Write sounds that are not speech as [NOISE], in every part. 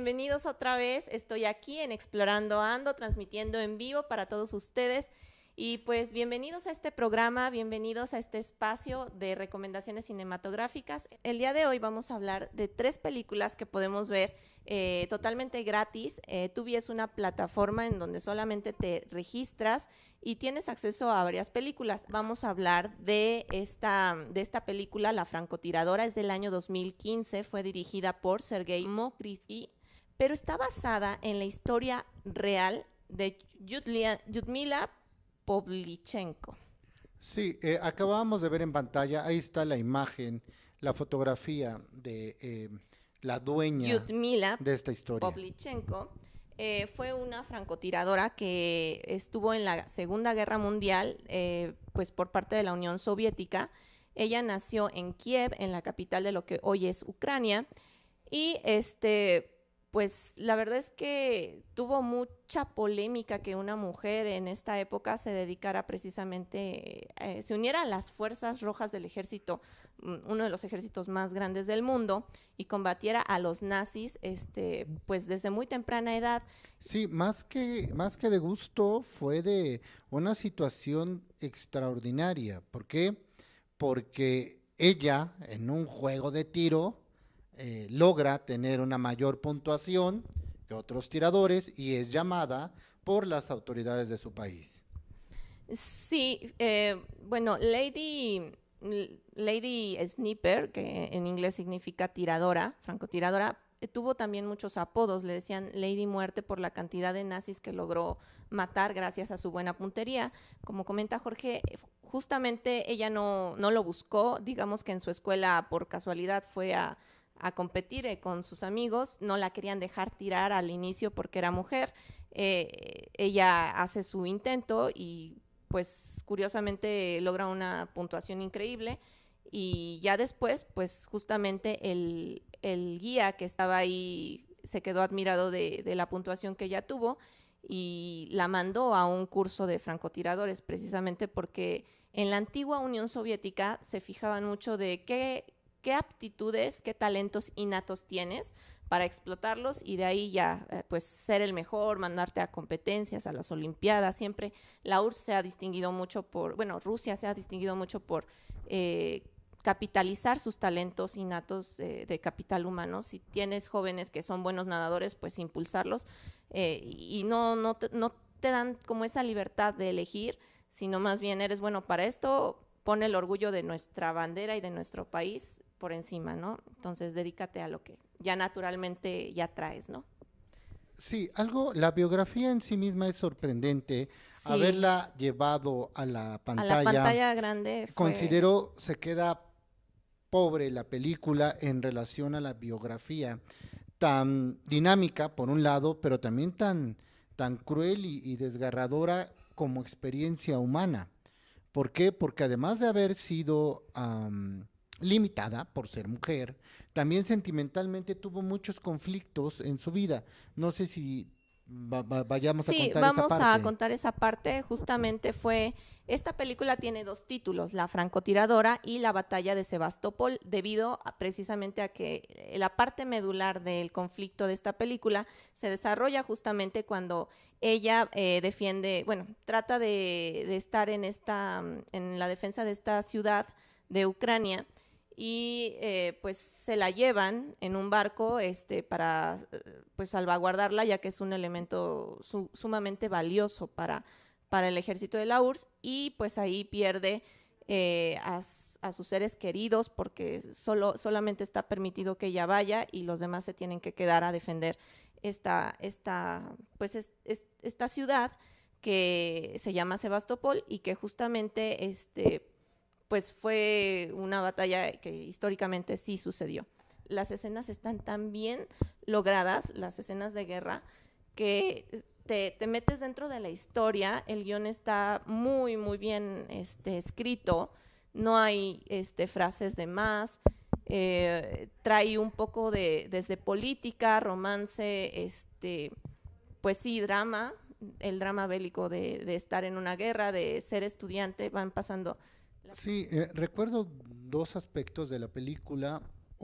bienvenidos otra vez. Estoy aquí en Explorando Ando, transmitiendo en vivo para todos ustedes. Y pues bienvenidos a este programa, bienvenidos a este espacio de recomendaciones cinematográficas. El día de hoy vamos a hablar de tres películas que podemos ver eh, totalmente gratis. Eh, Tubi es una plataforma en donde solamente te registras y tienes acceso a varias películas. Vamos a hablar de esta, de esta película, La francotiradora, es del año 2015, fue dirigida por Sergei Mokrisky, pero está basada en la historia real de Yudmila Povlichenko. Sí, eh, acabamos de ver en pantalla, ahí está la imagen, la fotografía de eh, la dueña de esta historia. Povlichenko eh, fue una francotiradora que estuvo en la Segunda Guerra Mundial, eh, pues por parte de la Unión Soviética. Ella nació en Kiev, en la capital de lo que hoy es Ucrania, y este, pues la verdad es que tuvo mucha polémica que una mujer en esta época se dedicara precisamente, eh, se uniera a las fuerzas rojas del ejército, mm, uno de los ejércitos más grandes del mundo, y combatiera a los nazis, este, pues desde muy temprana edad. Sí, más que, más que de gusto, fue de una situación extraordinaria. ¿Por qué? Porque ella, en un juego de tiro, eh, logra tener una mayor puntuación que otros tiradores y es llamada por las autoridades de su país. Sí, eh, bueno, Lady, Lady Sniper, que en inglés significa tiradora, francotiradora, eh, tuvo también muchos apodos, le decían Lady Muerte por la cantidad de nazis que logró matar gracias a su buena puntería. Como comenta Jorge, justamente ella no, no lo buscó, digamos que en su escuela por casualidad fue a, a competir eh, con sus amigos, no la querían dejar tirar al inicio porque era mujer, eh, ella hace su intento y pues curiosamente logra una puntuación increíble. Y ya después pues justamente el, guía que estaba ahí se quedó admirado de, de, la puntuación que ella tuvo y la mandó a un curso de francotiradores precisamente porque en la antigua Unión Soviética se fijaban mucho de qué, qué aptitudes, qué talentos innatos tienes para explotarlos y de ahí ya eh, pues ser el mejor, mandarte a competencias, a las olimpiadas. Siempre la URSS se ha distinguido mucho por, bueno, Rusia se ha distinguido mucho por eh, capitalizar sus talentos innatos de capital humano. Si tienes jóvenes que son buenos nadadores, pues impulsarlos eh, y no, no, no te dan como esa libertad de elegir, sino más bien eres bueno para esto, pone el orgullo de nuestra bandera y de nuestro país por encima, ¿no? Entonces, dedícate a lo que ya naturalmente ya traes, ¿no? Sí, algo, la biografía en sí misma es sorprendente. Haberla llevado a la pantalla. A la pantalla grande. Considero, se queda pobre la película en relación a la biografía. Tan dinámica, por un lado, pero también tan, tan cruel y, desgarradora como experiencia humana. ¿Por qué? Porque además de haber sido limitada por ser mujer, también sentimentalmente tuvo muchos conflictos en su vida. No sé si vayamos a contar esa parte. Sí, vamos a contar esa parte. Justamente fue, esta película tiene dos títulos, La francotiradora y La batalla de Sebastopol, debido precisamente a que la parte medular del conflicto de esta película se desarrolla justamente cuando ella eh, defiende, bueno, trata de, de estar en, esta, en la defensa de esta ciudad de Ucrania y eh, pues se la llevan en un barco este, para eh, pues salvaguardarla, ya que es un elemento sumamente valioso para, para el ejército de la URSS, y pues ahí pierde eh, a, sus seres queridos porque solo, solamente está permitido que ella vaya y los demás se tienen que quedar a defender esta, esta, pues esta ciudad que se llama Sebastopol y que justamente este, pues fue una batalla que históricamente sí sucedió. Las escenas están tan bien logradas, las escenas de guerra, que te, metes dentro de la historia, el guion está muy, muy bien este, escrito, no hay este, frases de más, eh, trae un poco de, desde política, romance, este, pues sí, drama, el drama bélico de estar en una guerra, de ser estudiante, van pasando Sí, eh, recuerdo dos aspectos de la película.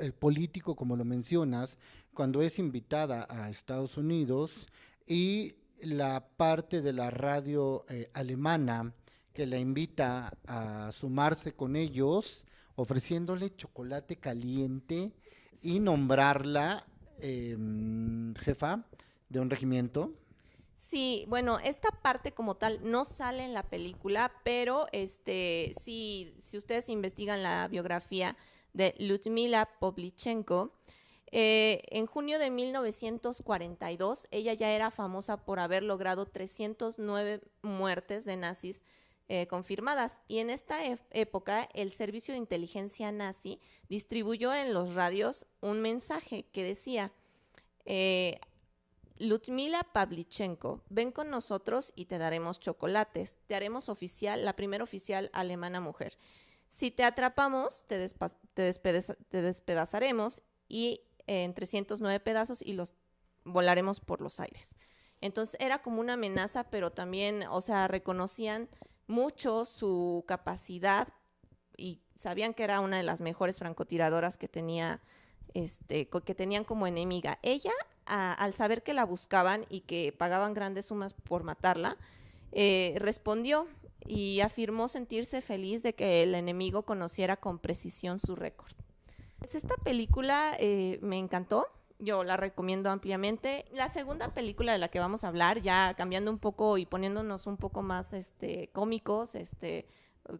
el político, como lo mencionas, cuando es invitada a Estados Unidos y la parte de la radio eh, alemana que la invita a sumarse con ellos, ofreciéndole chocolate caliente y nombrarla em, jefa de un regimiento. Sí, bueno, esta parte como tal no sale en la película, pero este, sí, si ustedes investigan la biografía de Ludmila Povlichenko, eh, en junio de 1942 ella ya era famosa por haber logrado 309 muertes de nazis eh, confirmadas. Y en esta época, el servicio de inteligencia nazi distribuyó en los radios un mensaje que decía, eh, Ludmila Pavlichenko, ven con nosotros y te daremos chocolates. Te haremos oficial, la primera oficial alemana mujer. Si te atrapamos, te, despedazaremos y en 309 pedazos y los volaremos por los aires. Entonces era como una amenaza, pero también, o sea, reconocían mucho su capacidad y sabían que era una de las mejores francotiradoras que tenía este que tenían como enemiga. Ella al saber que la buscaban y que pagaban grandes sumas por matarla, eh, respondió y afirmó sentirse feliz de que el enemigo conociera con precisión su récord. Pues esta película eh, me encantó, yo la recomiendo ampliamente. La segunda película de la que vamos a hablar, ya cambiando un poco y poniéndonos un poco más este, cómicos, este,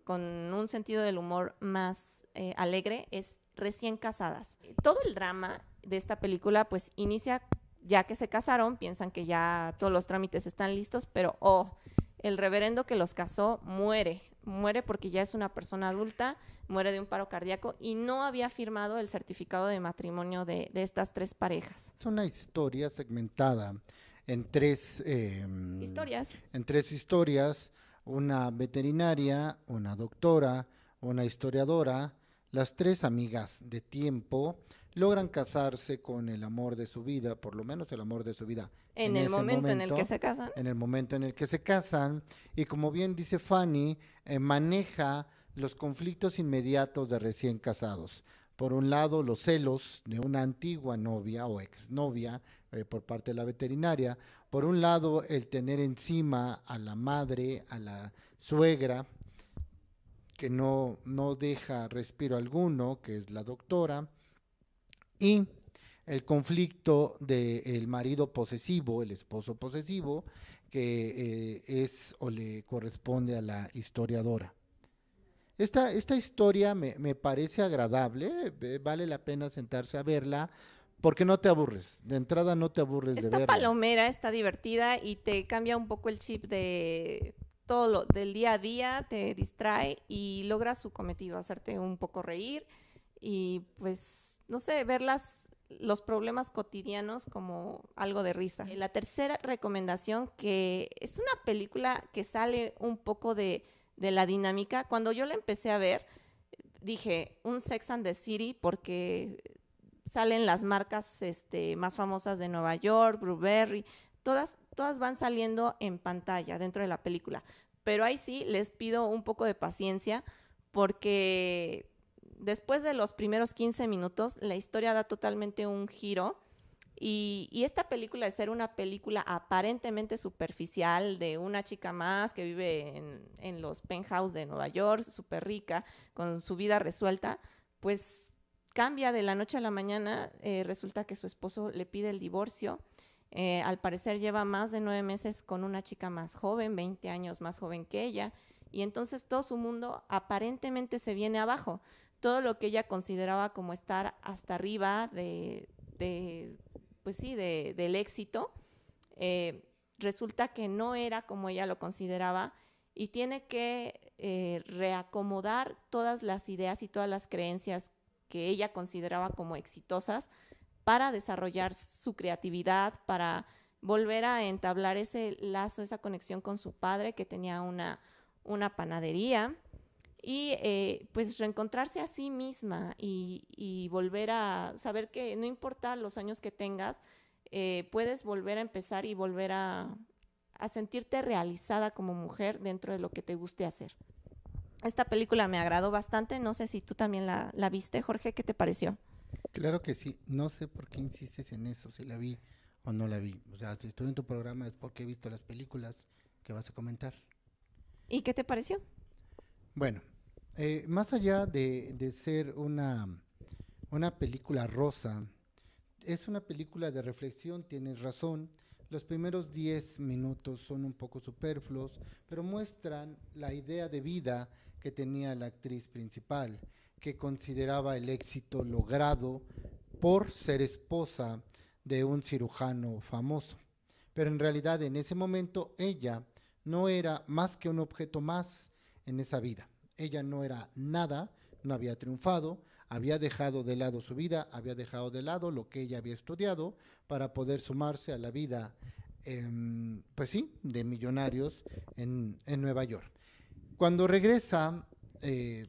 con un sentido del humor más eh, alegre, es Recién Casadas. Todo el drama de esta película pues inicia ya que se casaron, piensan que ya todos los trámites están listos, pero oh, el reverendo que los casó muere, muere porque ya es una persona adulta, muere de un paro cardíaco y no había firmado el certificado de matrimonio de, estas tres parejas. Es una historia segmentada en tres em, historias. En tres historias, una veterinaria, una doctora, una historiadora, las tres amigas de tiempo logran casarse con el amor de su vida, por lo menos el amor de su vida. En, el momento, en el que se casan. En el momento en el que se casan. Y como bien dice Fanny, eh, maneja los conflictos inmediatos de recién casados. Por un lado, los celos de una antigua novia o exnovia eh, por parte de la veterinaria. Por un lado, el tener encima a la madre, a la suegra, que no, no deja respiro alguno, que es la doctora y el conflicto del marido posesivo, el esposo posesivo, que eh, es o le corresponde a la historiadora. Esta, esta historia me, parece agradable, vale la pena sentarse a verla, porque no te aburres, de entrada no te aburres de verla. Esta palomera está divertida y te cambia un poco el chip de todo lo del día a día, te distrae y logra su cometido, hacerte un poco reír y pues no sé, ver los problemas cotidianos como algo de risa. La tercera recomendación, que es una película que sale un poco de, la dinámica. Cuando yo la empecé a ver, dije, un Sex and the City, porque salen las marcas este, más famosas de Nueva York, Blueberry, todas, todas van saliendo en pantalla dentro de la película. Pero ahí sí les pido un poco de paciencia porque después de los primeros 15 minutos, la historia da totalmente un giro. Y, esta película, de ser una película aparentemente superficial de una chica más que vive en, los penthouse de Nueva York, súper rica, con su vida resuelta, pues cambia de la noche a la mañana. Eh, resulta que su esposo le pide el divorcio. Eh, al parecer lleva más de nueve meses con una chica más joven, 20 años más joven que ella. Y entonces todo su mundo aparentemente se viene abajo todo lo que ella consideraba como estar hasta arriba de, pues sí, del éxito, eh, resulta que no era como ella lo consideraba y tiene que eh, reacomodar todas las ideas y todas las creencias que ella consideraba como exitosas para desarrollar su creatividad, para volver a entablar ese lazo, esa conexión con su padre que tenía una, una panadería y eh, pues reencontrarse a sí misma y, volver a saber que no importa los años que tengas, eh, puedes volver a empezar y volver a, sentirte realizada como mujer dentro de lo que te guste hacer. Esta película me agradó bastante, no sé si tú también la, viste, Jorge, ¿qué te pareció? Claro que sí. No sé por qué insistes en eso, si la vi o no la vi. O sea, si estoy en tu programa es porque he visto las películas que vas a comentar. ¿Y qué te pareció? Bueno, eh, más allá de, de ser una, una película rosa, es una película de reflexión, tienes razón. Los primeros 10 minutos son un poco superfluos, pero muestran la idea de vida que tenía la actriz principal, que consideraba el éxito logrado por ser esposa de un cirujano famoso. Pero en realidad en ese momento ella no era más que un objeto más en esa vida. Ella no era nada, no había triunfado, había dejado de lado su vida, había dejado de lado lo que ella había estudiado para poder sumarse a la vida, em, pues sí, de millonarios en, Nueva York. Cuando regresa, eh,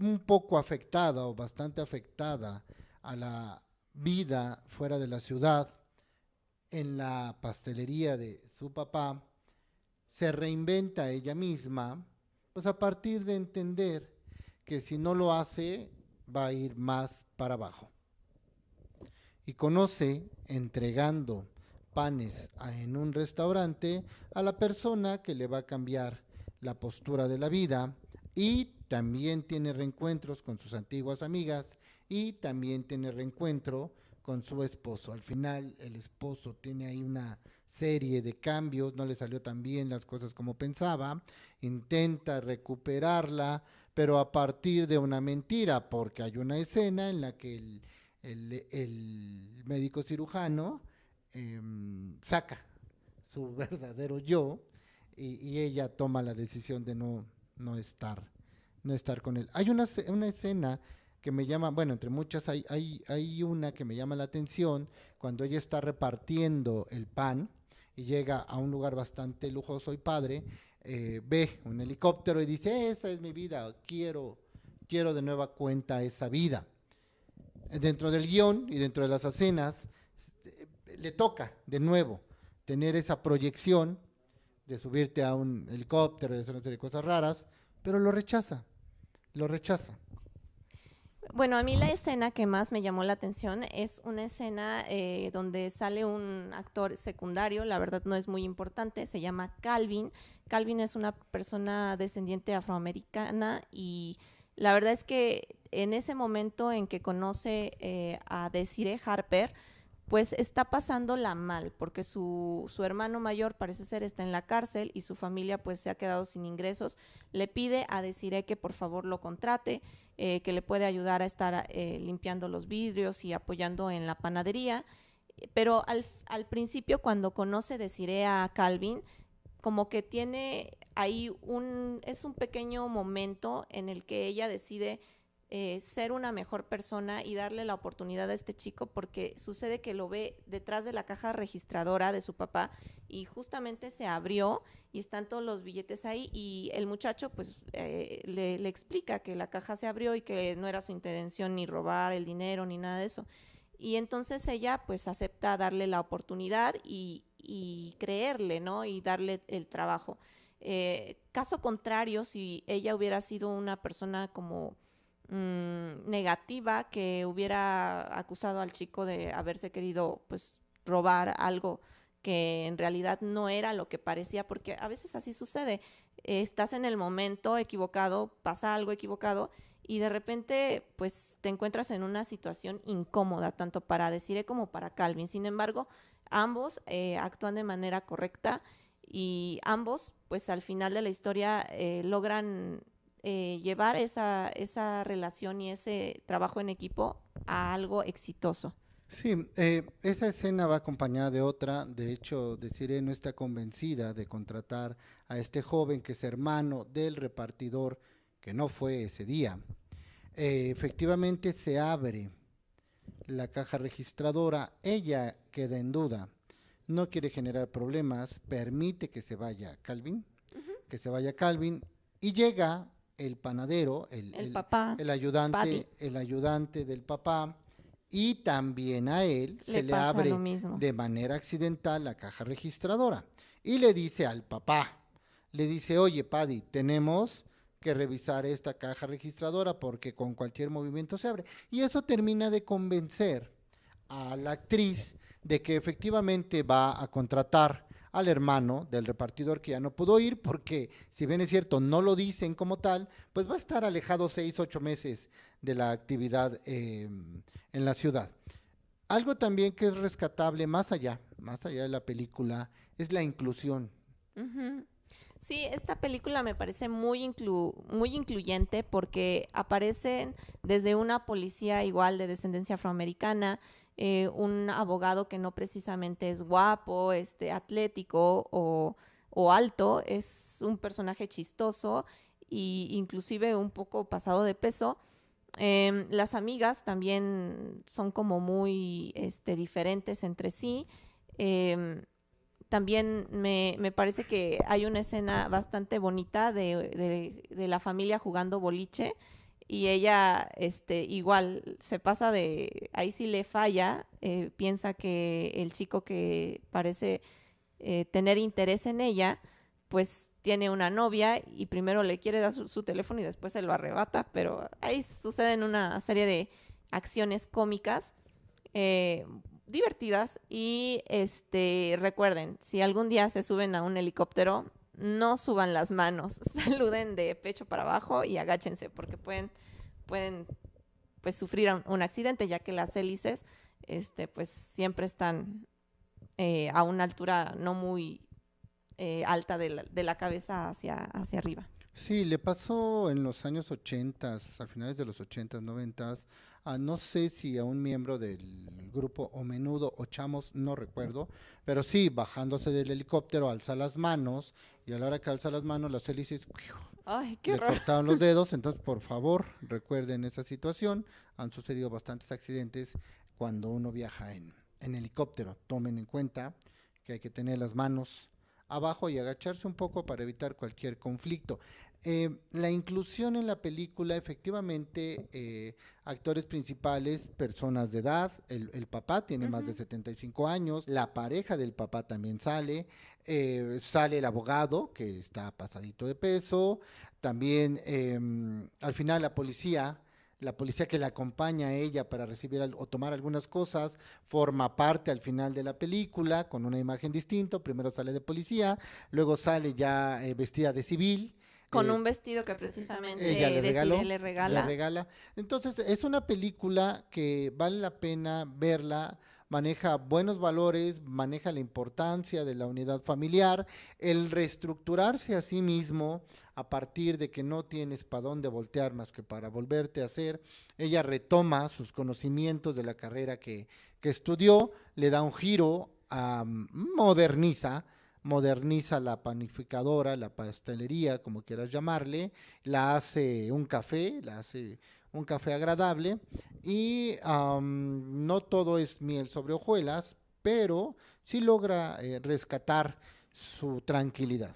un poco afectada o bastante afectada a la vida fuera de la ciudad, en la pastelería de su papá, se reinventa ella misma, pues a partir de entender que si no lo hace va a ir más para abajo. Y conoce, entregando panes en un restaurante, a la persona que le va a cambiar la postura de la vida y también tiene reencuentros con sus antiguas amigas y también tiene reencuentro con su esposo. Al final el esposo tiene ahí una serie de cambios, no le salió tan bien las cosas como pensaba, intenta recuperarla, pero a partir de una mentira, porque hay una escena en la que el, médico cirujano em, saca su [LAUGHS] verdadero yo y, ella toma la decisión de no, no, estar, no estar con él. Hay una, una escena que me llama, bueno, entre muchas hay, hay, hay una que me llama la atención cuando ella está repartiendo el pan y llega a un lugar bastante lujoso y padre eh, ve un helicóptero y dice, esa es mi vida, quiero, quiero de nueva cuenta esa vida. Dentro del guion y dentro de las escenas, eh, le toca de nuevo tener esa proyección de subirte a un helicóptero y hacer una serie de cosas raras, pero lo rechaza, lo rechaza. Bueno, a mí la escena que más me llamó la atención es una escena eh, donde sale un actor secundario, la verdad no es muy importante, se llama Calvin. Calvin es una persona descendiente afroamericana y la verdad es que en ese momento en que conoce eh, a Desiree Harper, pues está pasándola mal, porque su, su, hermano mayor parece ser está en la cárcel y su familia pues se ha quedado sin ingresos. Le pide a Desiree que por favor lo contrate, eh, que le puede ayudar a estar eh, limpiando los vidrios y apoyando en la panadería. Pero al, al principio cuando conoce Desiree a Calvin, como que tiene ahí un, es un pequeño momento en el que ella decide eh, ser una mejor persona y darle la oportunidad a este chico porque sucede que lo ve detrás de la caja registradora de su papá y justamente se abrió y están todos los billetes ahí y el muchacho pues eh, le, explica que la caja se abrió y que no era su intención ni robar el dinero ni nada de eso. Y entonces ella pues acepta darle la oportunidad y, y creerle, ¿no? Y darle el trabajo. Eh, caso contrario, si ella hubiera sido una persona como Mm, negativa que hubiera acusado al chico de haberse querido pues robar algo que en realidad no era lo que parecía, porque a veces así sucede. estás en el momento equivocado, pasa algo equivocado y de repente pues te encuentras en una situación incómoda, tanto para Desiree como para Calvin. Sin embargo, ambos eh, actúan de manera correcta y ambos pues al final de la historia eh, logran eh, llevar esa, esa relación y ese trabajo en equipo a algo exitoso. Sí, eh, esa escena va acompañada de otra. De hecho, Desiree no está convencida de contratar a este joven que es hermano del repartidor que no fue ese día. Eh, efectivamente se abre la caja registradora, ella queda en duda, no quiere generar problemas, permite que se vaya Calvin, que se vaya Calvin y llega el panadero, el, el, ayudante, el ayudante del papá, y también a él se le abre de manera accidental la caja registradora. Y le dice al papá, le dice, oye, Paddy, tenemos que revisar esta caja registradora porque con cualquier movimiento se abre. Y eso termina de convencer a la actriz de que efectivamente va a contratar al hermano del repartidor que ya no pudo ir porque si bien es cierto no lo dicen como tal, pues va a estar alejado seis, ocho meses de la actividad eh, en la ciudad. Algo también que es rescatable más allá, más allá de la película, es la inclusión. Sí, esta película me parece muy, muy incluyente porque aparecen desde una policía igual de descendencia afroamericana, eh, un abogado que no precisamente es guapo, este, atlético o, alto, es un personaje chistoso e inclusive un poco pasado de peso. Em, las amigas también son como muy este, diferentes entre sí. Em, también me, parece que hay una escena bastante bonita de, de la familia jugando boliche y ella este igual se pasa de ahí sí le falla eh, piensa que el chico que parece eh, tener interés en ella pues tiene una novia y primero le quiere dar su, teléfono y después se lo arrebata pero ahí suceden una serie de acciones cómicas eh, divertidas y este recuerden si algún día se suben a un helicóptero no suban las manos, [LAUGHS] saluden de pecho para abajo y agáchense porque pueden, pueden pues sufrir un accidente ya que las hélices este, pues siempre están eh, a una altura no muy eh, alta de la, de la, cabeza hacia, hacia arriba. Sí, le pasó en los años 80, a finales de los 80, 90, no sé si a un miembro del grupo o menudo o chamos, no recuerdo, pero sí, bajándose del helicóptero, alza las manos y a la hora que alza las manos, las hélices Ay, qué le cortaron los [LAUGHS] dedos. Entonces, por favor, recuerden esa situación. Han sucedido bastantes accidentes cuando uno viaja en, en helicóptero. Tomen en cuenta que hay que tener las manos abajo y agacharse un poco para evitar cualquier conflicto. Eh, la inclusión en la película, efectivamente, eh, actores principales, personas de edad, el, papá tiene más de 75 años, la pareja del papá también sale, eh, sale el abogado, que está pasadito de peso, también em, al final la policía, la policía que la acompaña a ella para recibir o tomar algunas cosas, forma parte al final de la película con una imagen distinta, primero sale de policía, luego sale ya vestida de civil, con un vestido que precisamente ella le, le regala. Le regala. Entonces, es una película que vale la pena verla, maneja buenos valores, maneja la importancia de la unidad familiar, el reestructurarse a sí mismo a partir de que no tienes para dónde voltear más que para volverte a hacer. Ella retoma sus conocimientos de la carrera que, que estudió, le da un giro, moderniza moderniza la panificadora, la pastelería, como quieras llamarle, la hace un café, la hace un café agradable y no todo es miel sobre hojuelas, pero sí logra eh, rescatar su tranquilidad.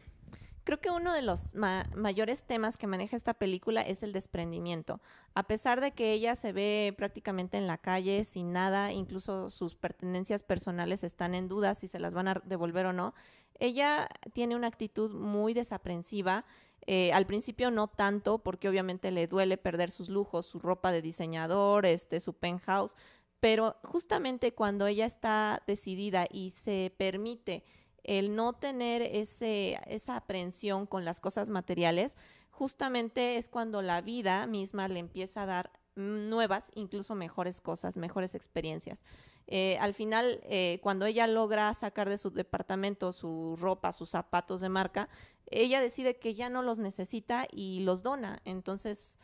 Creo que uno de los mayores temas que maneja esta película es el desprendimiento. A pesar de que ella se ve prácticamente en la calle sin nada, incluso sus pertenencias personales están en duda si se las van a devolver o no, ella tiene una actitud muy desaprensiva. Eh, al principio no tanto, porque obviamente le duele perder sus lujos, su ropa de diseñador, este, su penthouse, pero justamente cuando ella está decidida y se permite el no tener esa aprensión con las cosas materiales, justamente es cuando la vida misma le empieza a dar nuevas, incluso mejores cosas, mejores experiencias. Eh, al final, eh, cuando ella logra sacar de su departamento su ropa, sus zapatos de marca, ella decide que ya no los necesita y los dona. Entonces,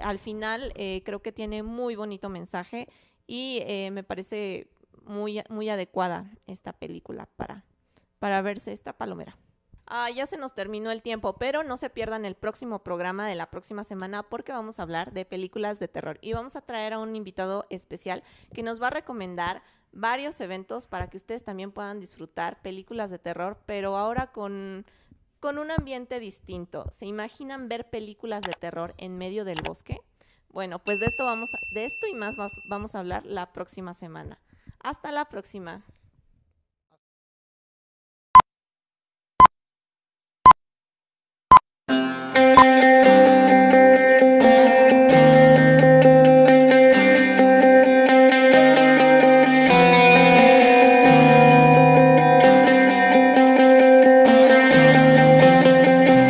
al final, eh, creo que tiene muy bonito mensaje y me parece muy, muy adecuada esta película para, para verse esta palomera. Ah, ya se nos terminó el tiempo, pero no se pierdan el próximo programa de la próxima semana porque vamos a hablar de películas de terror y vamos a traer a un invitado especial que nos va a recomendar varios eventos para que ustedes también puedan disfrutar películas de terror, pero ahora con, con un ambiente distinto. ¿Se imaginan ver películas de terror en medio del bosque? Bueno, pues de esto vamos de esto y más vamos a hablar la próxima semana. Hasta la próxima.